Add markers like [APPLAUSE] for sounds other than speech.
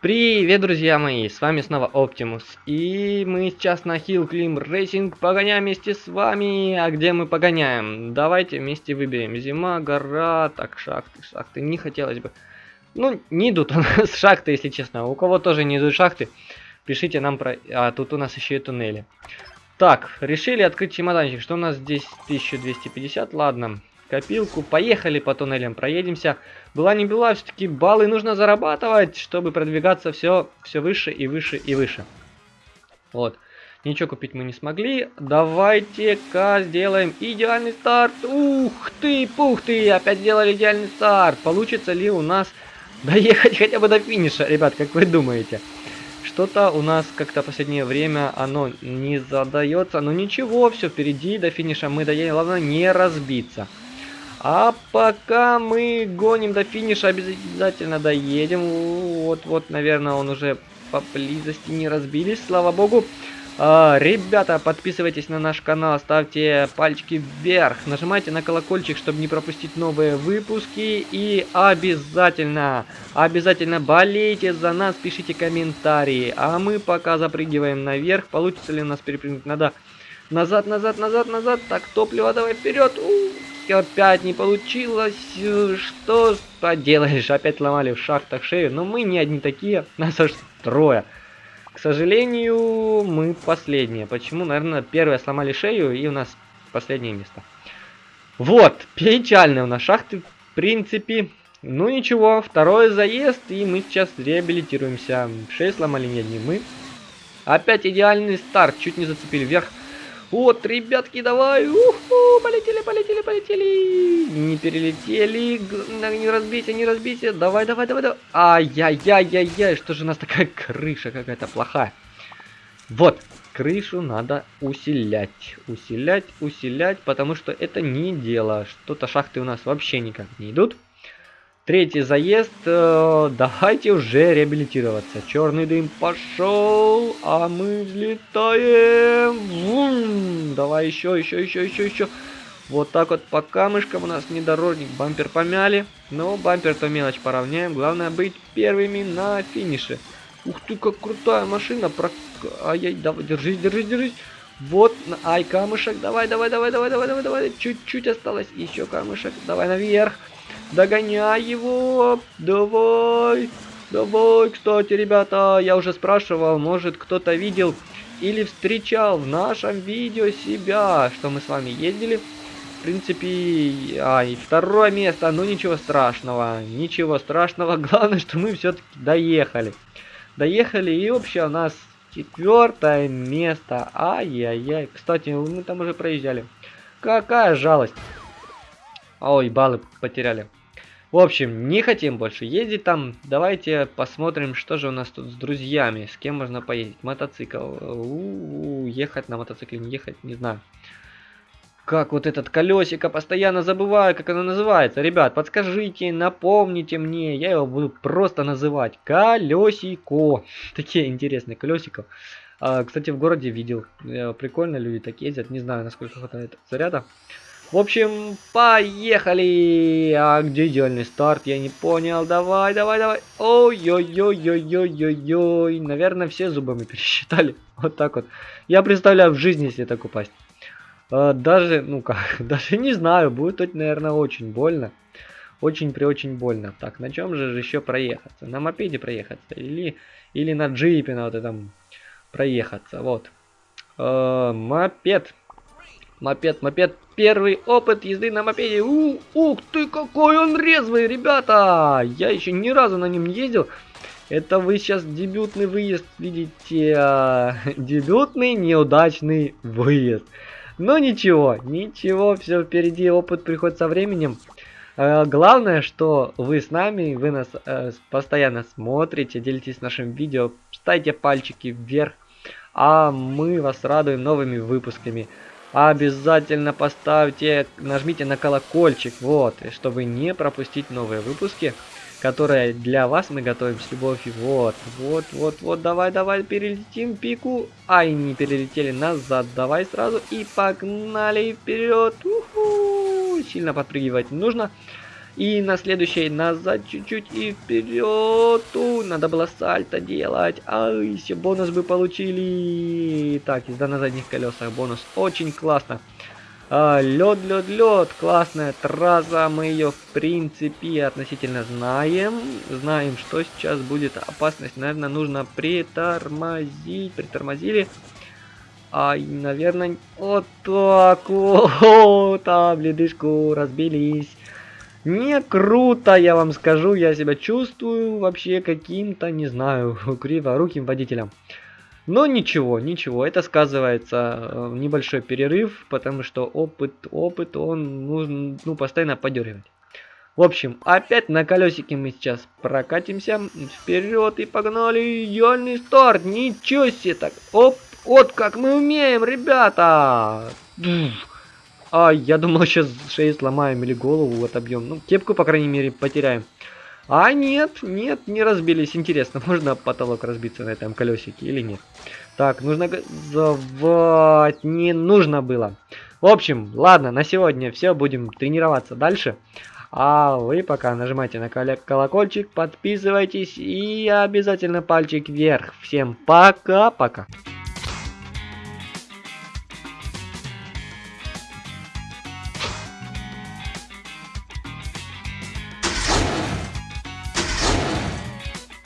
Привет, друзья мои, с вами снова Оптимус, и мы сейчас на Hill Climb Racing погоняем вместе с вами, а где мы погоняем? Давайте вместе выберем, зима, гора, так, шахты, шахты, не хотелось бы. Ну, не идут у нас [LAUGHS] шахты, если честно, у кого тоже не идут шахты, пишите нам про... А, тут у нас еще и туннели. Так, решили открыть чемоданчик, что у нас здесь? 1250, ладно, копилку. Поехали по туннелям, проедемся. Была не была, все-таки баллы нужно зарабатывать, чтобы продвигаться все, все выше и выше и выше. Вот. Ничего купить мы не смогли. Давайте-ка сделаем идеальный старт. Ух ты, пух ты, опять сделали идеальный старт. Получится ли у нас [LAUGHS] доехать хотя бы до финиша, ребят, как вы думаете? Что-то у нас как-то последнее время оно не задается. Но ничего, все впереди, до финиша мы доедем. Главное не разбиться. А пока мы гоним до финиша, обязательно доедем. Вот-вот, наверное, он уже поблизости не разбились, слава богу. А, ребята, подписывайтесь на наш канал, ставьте пальчики вверх, нажимайте на колокольчик, чтобы не пропустить новые выпуски. И обязательно, обязательно болейте за нас, пишите комментарии. А мы пока запрыгиваем наверх. Получится ли у нас перепрыгнуть? Надо назад, назад, назад, назад. Так, топливо давай вперед. У опять не получилось. Что поделаешь, опять ломали в шахтах шею. Но мы не одни такие, нас аж трое. К сожалению, мы последние. Почему? Наверное, первые сломали шею и у нас последнее место. Вот, печальные у нас шахты, в принципе. Ну ничего, второй заезд, и мы сейчас реабилитируемся. Шею сломали не одни мы. Опять идеальный старт, чуть не зацепили вверх. Вот, ребятки, давай. Уху, полетели, полетели, полетели. Не перелетели. Не разбейся, не разбейся. Давай, давай, давай, давай. Ай-яй-яй-яй-яй. Что же у нас такая крыша какая-то плохая? Вот, крышу надо усилять. Усилять, усилять, потому что это не дело. Что-то шахты у нас вообще никак не идут. Третий заезд. Э, давайте уже реабилитироваться. Черный дым пошел, а мы взлетаем. Вум! Давай еще, еще, еще, еще, еще. Вот так вот по камышкам у нас внедорожник. Бампер помяли. Но бампер-то мелочь поравняем. Главное быть первыми на финише. Ух ты, как крутая машина. Про... Ай-яй, давай, держись, держись, держись. Вот, ай, камышек. Давай, давай, давай, давай, давай, давай, давай. Чуть-чуть осталось. Еще камышек. Давай наверх. Догоняй его! Давай! Давай, кстати, ребята, я уже спрашивал, может кто-то видел или встречал в нашем видео себя, что мы с вами ездили. В принципе, а, и второе место, ну ничего страшного, ничего страшного, [LAUGHS] главное, что мы все-таки доехали. Доехали, и вообще у нас четвертое место, ай-яй-яй, кстати, мы там уже проезжали. Какая жалость. Ой, баллы потеряли. В общем, не хотим больше ездить там. Давайте посмотрим, что же у нас тут с друзьями. С кем можно поездить. Мотоцикл. У -у -у, ехать на мотоцикле, не ехать, не знаю. Как вот этот колесико, постоянно забываю, как оно называется. Ребят, подскажите, напомните мне. Я его буду просто называть. Колесико. [LAUGHS] Такие интересные колесико. А, кстати, в городе видел. Э, прикольно люди так ездят. Не знаю, насколько хватает заряда. В общем, поехали! А где идеальный старт? Я не понял. Давай, давай, давай. Ой-ой-ой-ой-ой-ой-ой. Наверное, все зубами [LAUGHS] пересчитали. Вот так вот. Я представляю в жизни, если так упасть. А, даже, ну как, [LAUGHS] даже не знаю. Будет тут, наверное, очень больно. Очень при очень больно. Так, на чем же еще проехаться? На мопеде проехаться? Или, или на джипе на вот этом проехаться? Вот. А, мопед. Мопед, мопед. Первый опыт езды на мопеде. У, ух ты, какой он резвый, ребята! Я еще ни разу на нем не ездил. Это вы сейчас дебютный выезд видите. А, [LAUGHS] дебютный неудачный выезд. Но ничего, ничего, все впереди, опыт приходит со временем. А, главное, что вы с нами, вы нас э, постоянно смотрите, делитесь нашим видео, ставьте пальчики вверх, а мы вас радуем новыми выпусками обязательно поставьте, нажмите на колокольчик, вот, чтобы не пропустить новые выпуски, которые для вас мы готовим с любовью. Вот, вот, вот, вот, давай, давай, перелетим пику. Ай, не перелетели назад, давай сразу и погнали вперед. Сильно подпрыгивать нужно. И на следующей назад чуть-чуть и вперед. У, надо было сальто делать. Ай, все бонус бы получили. Так, езда на задних колесах. Бонус очень классно. А, лед, лед, лед. Классная трасса. Мы ее, в принципе, относительно знаем. Знаем, что сейчас будет опасность. Наверное, нужно притормозить. Притормозили. Ай, наверное, вот так вот. [LAUGHS] Там ледышку разбились. Не круто, я вам скажу, я себя чувствую вообще каким-то, не знаю, [LAUGHS] криворуким водителем. Но ничего, ничего, это сказывается э, небольшой перерыв, потому что опыт, опыт, он нужно, ну, постоянно подергивать. В общем, опять на колесике мы сейчас прокатимся вперед и погнали. Идеальный старт, ничего себе так. Оп, вот как мы умеем, ребята. А, я думал, сейчас шею сломаем или голову отобьем. Ну, кепку, по крайней мере, потеряем. А нет, нет, не разбились. Интересно, [LAUGHS] можно потолок разбиться на этом колесике или нет? Так, нужно газовать. Не нужно было. В общем, ладно, на сегодня все. Будем тренироваться дальше. А вы пока нажимайте на колокольчик, подписывайтесь и обязательно пальчик вверх. Всем пока-пока.